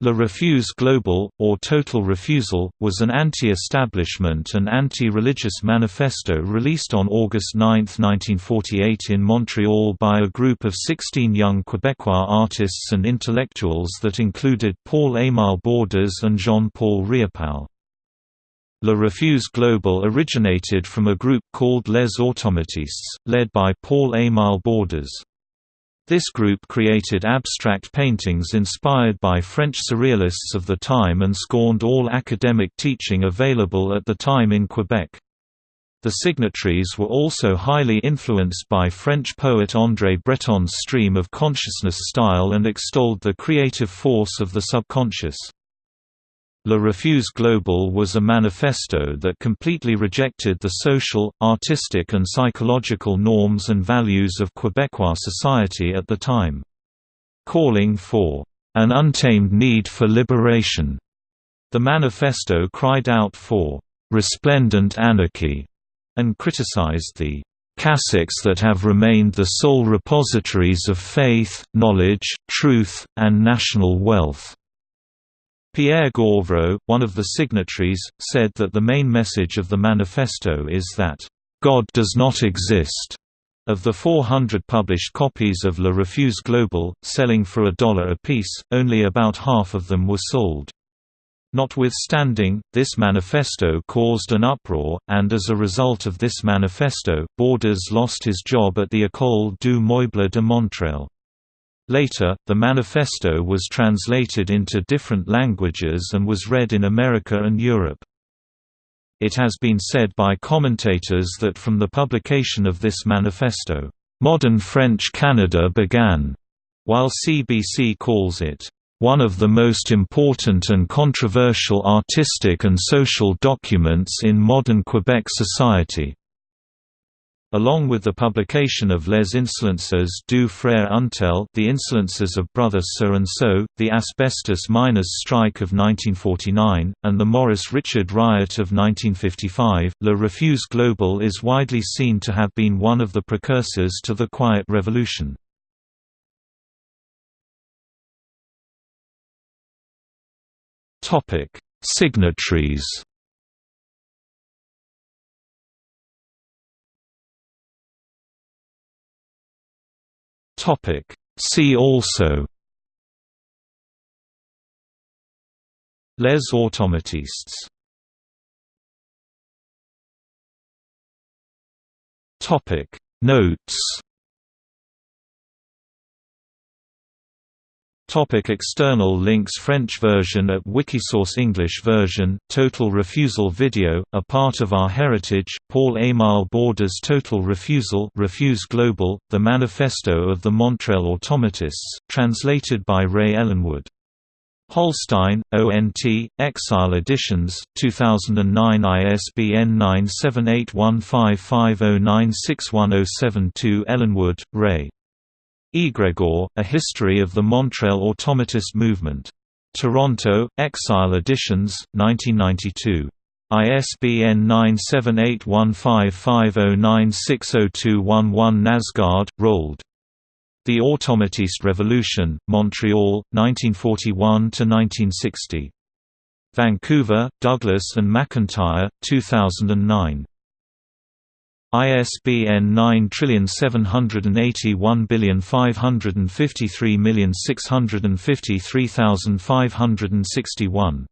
Le Refus Global, or Total Refusal, was an anti-establishment and anti-religious manifesto released on August 9, 1948 in Montreal by a group of 16 young Quebecois artists and intellectuals that included Paul-Émile Borduas and Jean-Paul Riopelle. Le Refus Global originated from a group called Les Automatistes, led by Paul-Émile Borduas. This group created abstract paintings inspired by French surrealists of the time and scorned all academic teaching available at the time in Quebec. The signatories were also highly influenced by French poet André Breton's stream of consciousness style and extolled the creative force of the subconscious. Le Refus Global was a manifesto that completely rejected the social, artistic and psychological norms and values of Quebecois society at the time. Calling for an untamed need for liberation, the manifesto cried out for resplendent anarchy and criticized the caciques that have remained the sole repositories of faith, knowledge, truth, and national wealth. Pierre Gauvreau, one of the signatories, said that the main message of the manifesto is that, "...God does not exist." Of the 400 published copies of Le Refus Global, selling for a dollar apiece, only about half of them were sold. Notwithstanding, this manifesto caused an uproar, and as a result of this manifesto, Borduas lost his job at the École du Meuble de Montréal. Later, the manifesto was translated into different languages and was read in America and Europe. It has been said by commentators that from the publication of this manifesto, "...modern French Canada began", while CBC calls it, "...one of the most important and controversial artistic and social documents in modern Quebec society." Along with the publication of Les Insolences du Frère Untel The Insolences of Brother So-and-so, the Asbestos Miners' Strike of 1949, and the Maurice Richard Riot of 1955, Le Refus Global is widely seen to have been one of the precursors to the Quiet Revolution. Signatories Topic. See also. Les automatistes Topic. Notes Topic external links French version at Wikisource English version, Total Refusal video, a part of our heritage, Paul-Émile Borduas Total Refusal Refus Global, The Manifesto of the Montreal Automatists, translated by Ray Ellenwood. Holstein, ONT, Exile Editions, 2009 ISBN 9781550961072 Ellenwood, Ray. Egregore, A History of the Montreal Automatist Movement. Toronto, Exile Editions, 1992. ISBN 9781550960211 Nasgaard, Roald. The Automatist Revolution, Montreal, 1941–1960. Vancouver, Douglas and McIntyre, 2009. ISBN 978155365053561.